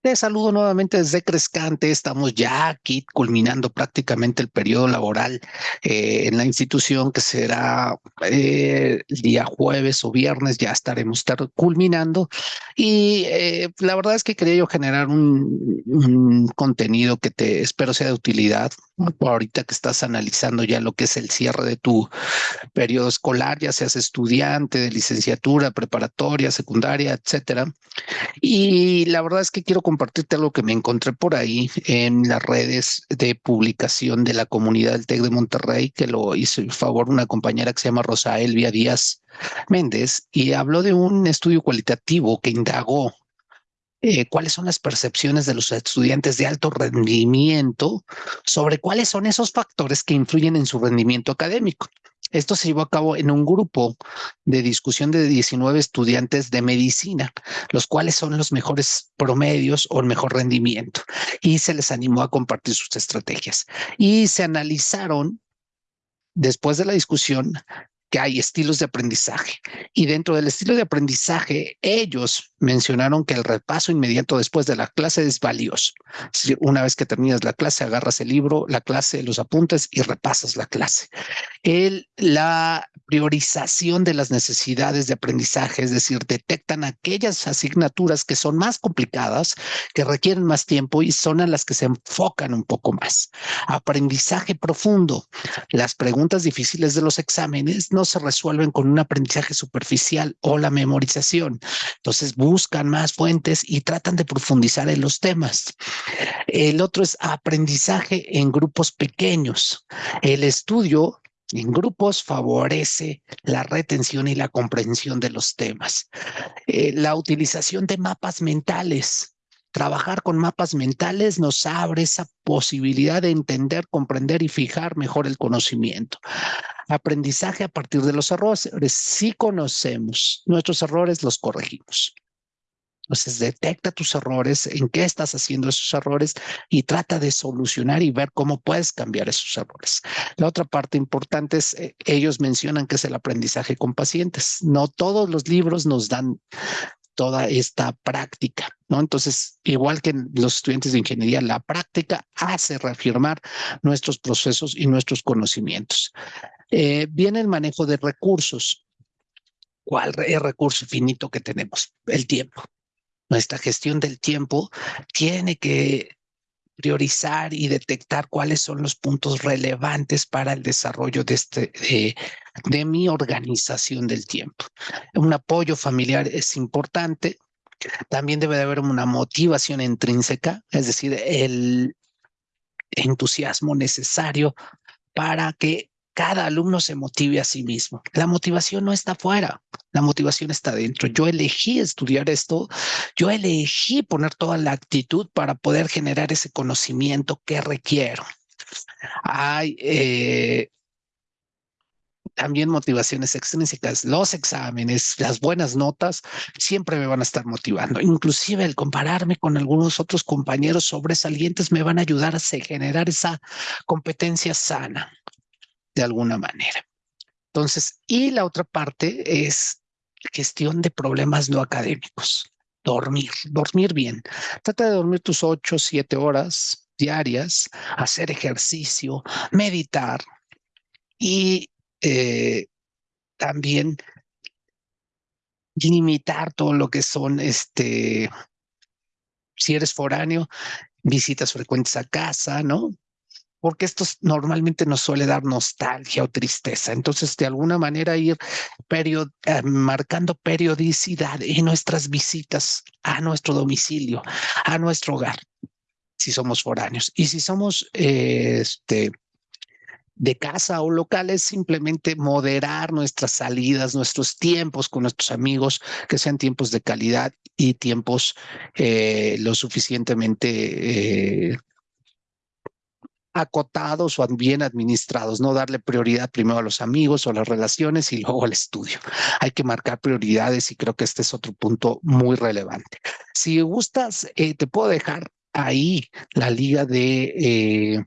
Te saludo nuevamente desde Crescante. Estamos ya aquí culminando prácticamente el periodo laboral eh, en la institución que será eh, el día jueves o viernes. Ya estaremos culminando. Y eh, la verdad es que quería yo generar un, contenido que te espero sea de utilidad. Ahorita que estás analizando ya lo que es el cierre de tu periodo escolar, ya seas estudiante de licenciatura, preparatoria, secundaria, etcétera. Y la verdad es que quiero compartirte algo que me encontré por ahí en las redes de publicación de la comunidad del TEC de Monterrey, que lo hizo en favor una compañera que se llama Rosa Elvia Díaz Méndez, y habló de un estudio cualitativo que indagó eh, cuáles son las percepciones de los estudiantes de alto rendimiento sobre cuáles son esos factores que influyen en su rendimiento académico. Esto se llevó a cabo en un grupo de discusión de 19 estudiantes de medicina, los cuales son los mejores promedios o el mejor rendimiento, y se les animó a compartir sus estrategias. Y se analizaron, después de la discusión, que hay estilos de aprendizaje. Y dentro del estilo de aprendizaje, ellos mencionaron que el repaso inmediato después de la clase es valioso. Una vez que terminas la clase, agarras el libro, la clase, los apuntes y repasas la clase. El, la priorización de las necesidades de aprendizaje, es decir, detectan aquellas asignaturas que son más complicadas, que requieren más tiempo y son a las que se enfocan un poco más. Aprendizaje profundo. Las preguntas difíciles de los exámenes no se resuelven con un aprendizaje superficial o la memorización. Entonces buscan más fuentes y tratan de profundizar en los temas. El otro es aprendizaje en grupos pequeños. El estudio en grupos favorece la retención y la comprensión de los temas. Eh, la utilización de mapas mentales. Trabajar con mapas mentales nos abre esa posibilidad de entender, comprender y fijar mejor el conocimiento. Aprendizaje a partir de los errores. Si conocemos nuestros errores, los corregimos. Entonces, detecta tus errores, en qué estás haciendo esos errores y trata de solucionar y ver cómo puedes cambiar esos errores. La otra parte importante es, eh, ellos mencionan que es el aprendizaje con pacientes. No todos los libros nos dan toda esta práctica, ¿no? Entonces, igual que los estudiantes de ingeniería, la práctica hace reafirmar nuestros procesos y nuestros conocimientos. Eh, viene el manejo de recursos. ¿Cuál es el recurso finito que tenemos? El tiempo nuestra gestión del tiempo tiene que priorizar y detectar cuáles son los puntos relevantes para el desarrollo de, este, de, mi organización del tiempo. Un apoyo familiar es importante. También debe de haber una motivación intrínseca, es decir, el entusiasmo necesario para que cada alumno se motive a sí mismo. La motivación no está fuera, la motivación está dentro. Yo elegí estudiar esto, yo elegí poner toda la actitud para poder generar ese conocimiento que requiero. Hay eh, también motivaciones extrínsecas, los exámenes, las buenas notas, siempre me van a estar motivando. Inclusive el compararme con algunos otros compañeros sobresalientes me van a ayudar a generar esa competencia sana de alguna manera. Entonces, y la otra parte es gestión de problemas no académicos. Dormir, dormir bien. Trata de dormir tus ocho, siete horas diarias, hacer ejercicio, meditar y eh, también limitar todo lo que son, este, si eres foráneo, visitas frecuentes a casa, ¿no? Porque esto normalmente nos suele dar nostalgia o tristeza. Entonces, de alguna manera, ir eh, marcando periodicidad en nuestras visitas a nuestro domicilio, a nuestro hogar, si somos foráneos. Y si somos eh, este, de casa o locales, simplemente moderar nuestras salidas, nuestros tiempos con nuestros amigos, que sean tiempos de calidad y tiempos eh, lo suficientemente acotados o bien administrados, no darle prioridad primero a los amigos o las relaciones y luego al estudio. Hay que marcar prioridades y creo que este es otro punto muy relevante. Si gustas, eh, te puedo dejar ahí la liga de eh,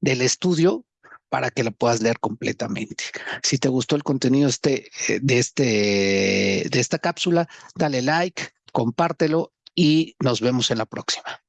del estudio para que la puedas leer completamente. Si te gustó el contenido este, de, este, de esta cápsula, dale like, compártelo y nos vemos en la próxima.